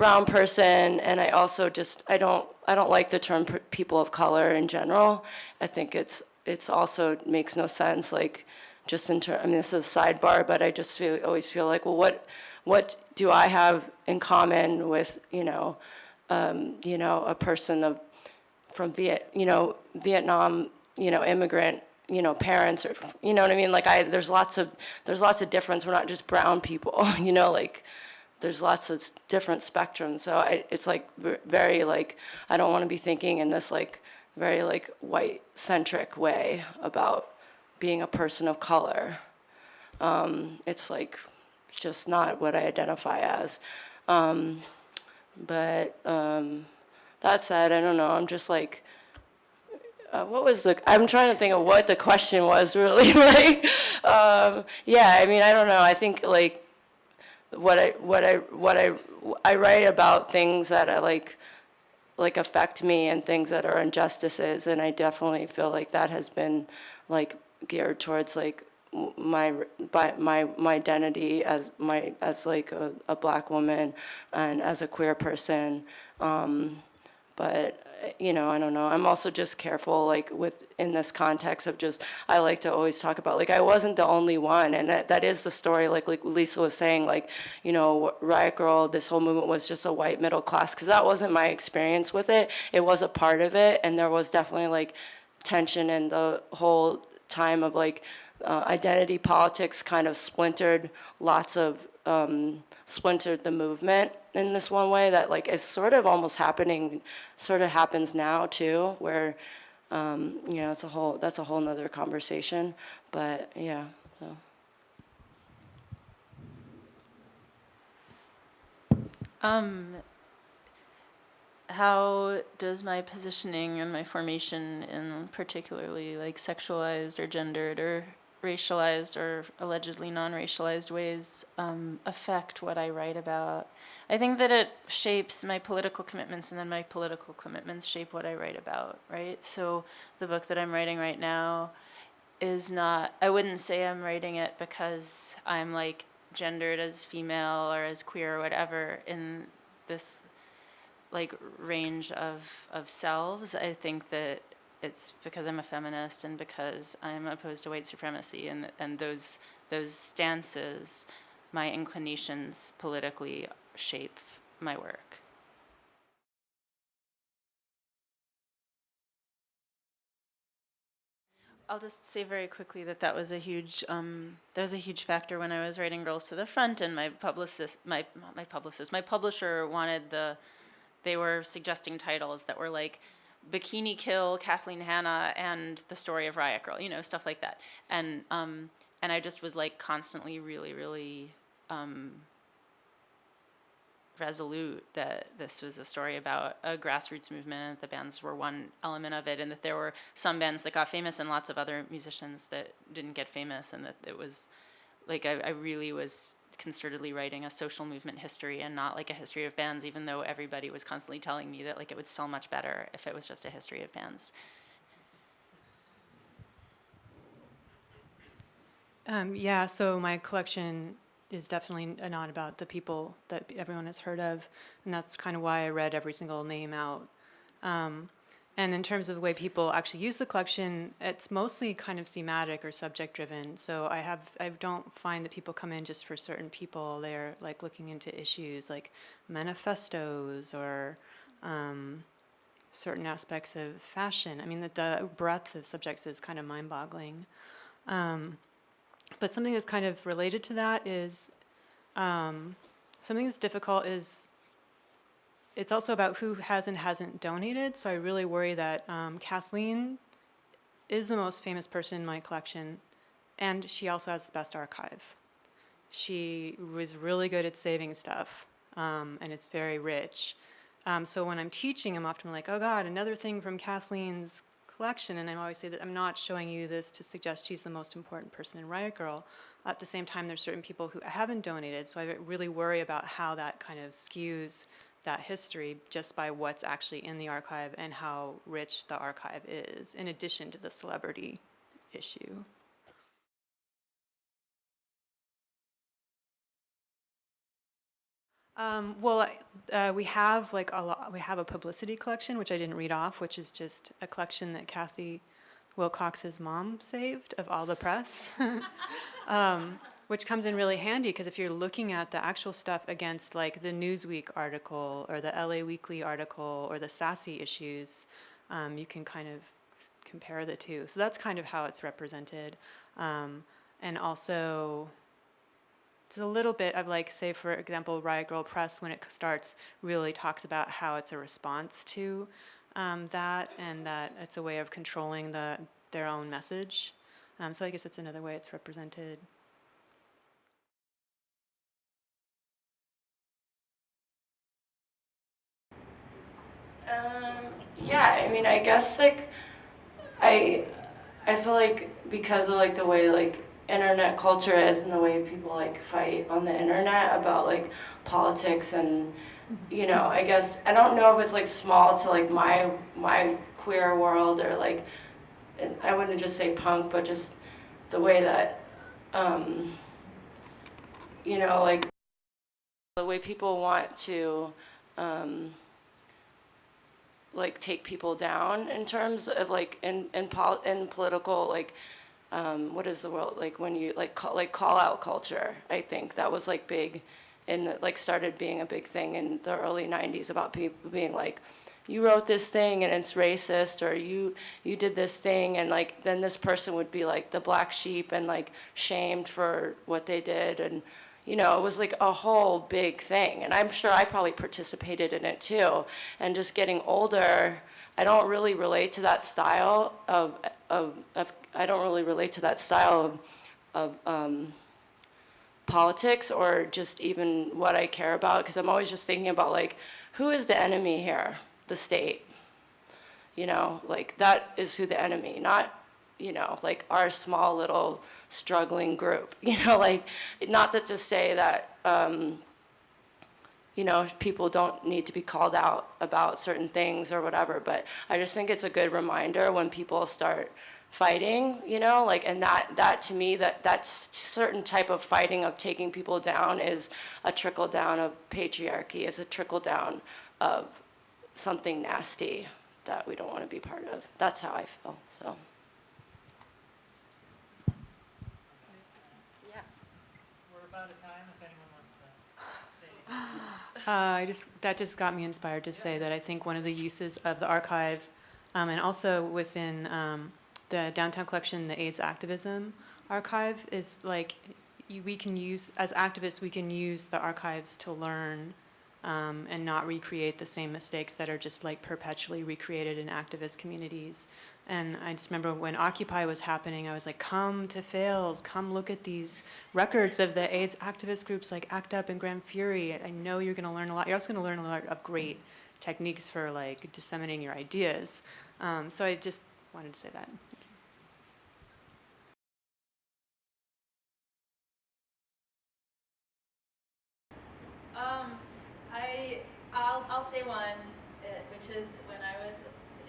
brown person and I also just I don't I don't like the term people of color in general. I think it's it's also makes no sense like just in terms I mean this is a sidebar but I just feel always feel like well what what do I have in common with you know um, you know a person of from Viet you know Vietnam you know immigrant you know parents or you know what I mean like I there's lots of there's lots of difference we're not just brown people you know like there's lots of different spectrums. So I, it's like very like I don't want to be thinking in this like very like white centric way about being a person of color. Um, it's like it's just not what I identify as. Um, but um, that said, I don't know. I'm just like. Uh, what was the? I'm trying to think of what the question was really like. Um, yeah, I mean, I don't know. I think like what I what I what I I write about things that I like like affect me and things that are injustices and I definitely feel like that has been like geared towards like my my my identity as my as like a, a black woman and as a queer person. Um, but you know i don't know. I'm also just careful like with in this context of just i like to always talk about like i wasn't the only one. And that, that is the story like like lisa was saying like you know riot grrrl this whole movement was just a white middle class because that wasn't my experience with it. It was a part of it. And there was definitely like tension in the whole time of like uh, identity politics kind of splintered lots of um, splintered the movement in this one way that like is sort of almost happening sort of happens now too where um, you know it's a whole that's a whole nother conversation but yeah so. Um, how does my positioning and my formation in particularly like sexualized or gendered or racialized or allegedly non-racialized ways um, affect what I write about? I think that it shapes my political commitments and then my political commitments shape what I write about, right? So the book that I'm writing right now is not, I wouldn't say I'm writing it because I'm like gendered as female or as queer or whatever in this like range of, of selves. I think that it's because I'm a feminist and because I'm opposed to white supremacy and, and those, those stances, my inclinations politically shape my work. I'll just say very quickly that that was a huge um, that was a huge factor when I was writing Girls to the Front, and my publicist, my my publicist, my publisher wanted the, they were suggesting titles that were like, Bikini Kill, Kathleen Hanna, and the story of Riot Grrrl, you know, stuff like that, and um, and I just was like constantly really really um, resolute that this was a story about a grassroots movement and the bands were one element of it and that there were some bands that got famous and lots of other musicians that didn't get famous and that it was like I, I really was concertedly writing a social movement history and not like a history of bands even though everybody was constantly telling me that like it would sell much better if it was just a history of bands. Um, yeah, so my collection is definitely not about the people that everyone has heard of, and that's kind of why I read every single name out. Um, and in terms of the way people actually use the collection, it's mostly kind of thematic or subject driven. So I have I don't find that people come in just for certain people. They're like looking into issues like manifestos or um, certain aspects of fashion. I mean, that the breadth of subjects is kind of mind boggling. Um, but something that's kind of related to that is um, something that's difficult is it's also about who has and hasn't donated. So I really worry that um, Kathleen is the most famous person in my collection, and she also has the best archive. She was really good at saving stuff, um, and it's very rich. Um, so when I'm teaching, I'm often like, oh God, another thing from Kathleen's collection, and I always say that I'm not showing you this to suggest she's the most important person in Riot Grrrl. At the same time, there's certain people who haven't donated, so I really worry about how that kind of skews that history just by what's actually in the archive and how rich the archive is, in addition to the celebrity issue. Um, well, uh, we have like a lot, we have a publicity collection, which I didn't read off, which is just a collection that Kathi Wilcox's mom saved of all the press. um, which comes in really handy because if you're looking at the actual stuff against like the Newsweek article or the LA Weekly article or the Sassy issues, um, you can kind of compare the two. So that's kind of how it's represented. Um, and also, it's a little bit of like, say, for example, Riot Grrrl Press, when it starts, really talks about how it's a response to um, that and that it's a way of controlling the, their own message. Um, so I guess it's another way it's represented. Um, yeah, I mean, I guess like I I feel like because of like the way like internet culture is and the way people like fight on the internet about like politics and you know, I guess I don't know if it's like small to like my my queer world or like I wouldn't just say punk, but just the way that, um, you know, like the way people want to, um, like take people down in terms of like in in, pol- in political like um, what is the world like when you like call, like call out culture I think that was like big and like started being a big thing in the early 90s about people being like you wrote this thing and it's racist or you you did this thing and like then this person would be like the black sheep and like shamed for what they did and you know it was like a whole big thing and i'm sure i probably participated in it too and just getting older i don't really relate to that style of of, of i don't really relate to that style of, of um, politics or just even what I care about because I'm always just thinking about like who is the enemy here? The state. You know, like that is who the enemy, not you know, like our small little struggling group. You know, like not that to say that um, you know, people don't need to be called out about certain things or whatever, but I just think it's a good reminder when people start fighting, you know, like, and that, that to me, that, that's certain type of fighting of taking people down is a trickle down of patriarchy, is a trickle down of something nasty that we don't want to be part of. That's how I feel, so. We're about out of time, if anyone wants to say anything. Uh, I just, that just got me inspired to say that I think one of the uses of the archive, um, and also within um, the downtown collection, the AIDS activism archive, is like you, we can use as activists, we can use the archives to learn um, and not recreate the same mistakes that are just like perpetually recreated in activist communities. And I just remember when Occupy was happening, I was like, come to Fales, come look at these records of the AIDS activist groups like ACT UP and Gran Fury. I know you're gonna learn a lot. You're also gonna learn a lot of great techniques for like disseminating your ideas. Um, so I just wanted to say that. Um, I, I'll, I'll say one, uh, which is when I was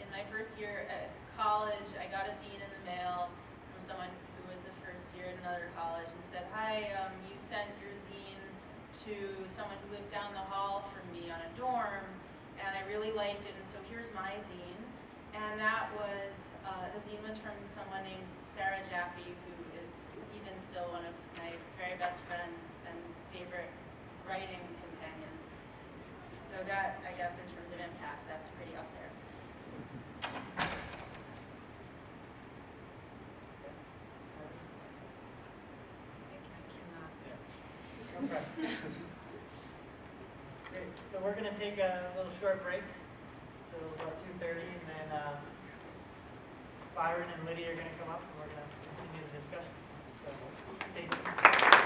in my first year at college, I got a zine in the mail from someone who was a first year at another college and said, hi, um, you sent your zine to someone who lives down the hall from me on a dorm, and I really liked it, and so here's my zine. And that was, uh, the zine was from someone named Sarah Jaffe, who is even still one of my very best friends and favorite writing companions. So that, I guess, in terms of impact, that's pretty up there. Great, so we're gonna take a little short break, so about two thirty, and then, uh, Byron and Lydia are gonna come up, and we're gonna continue the discussion. So, stay tuned.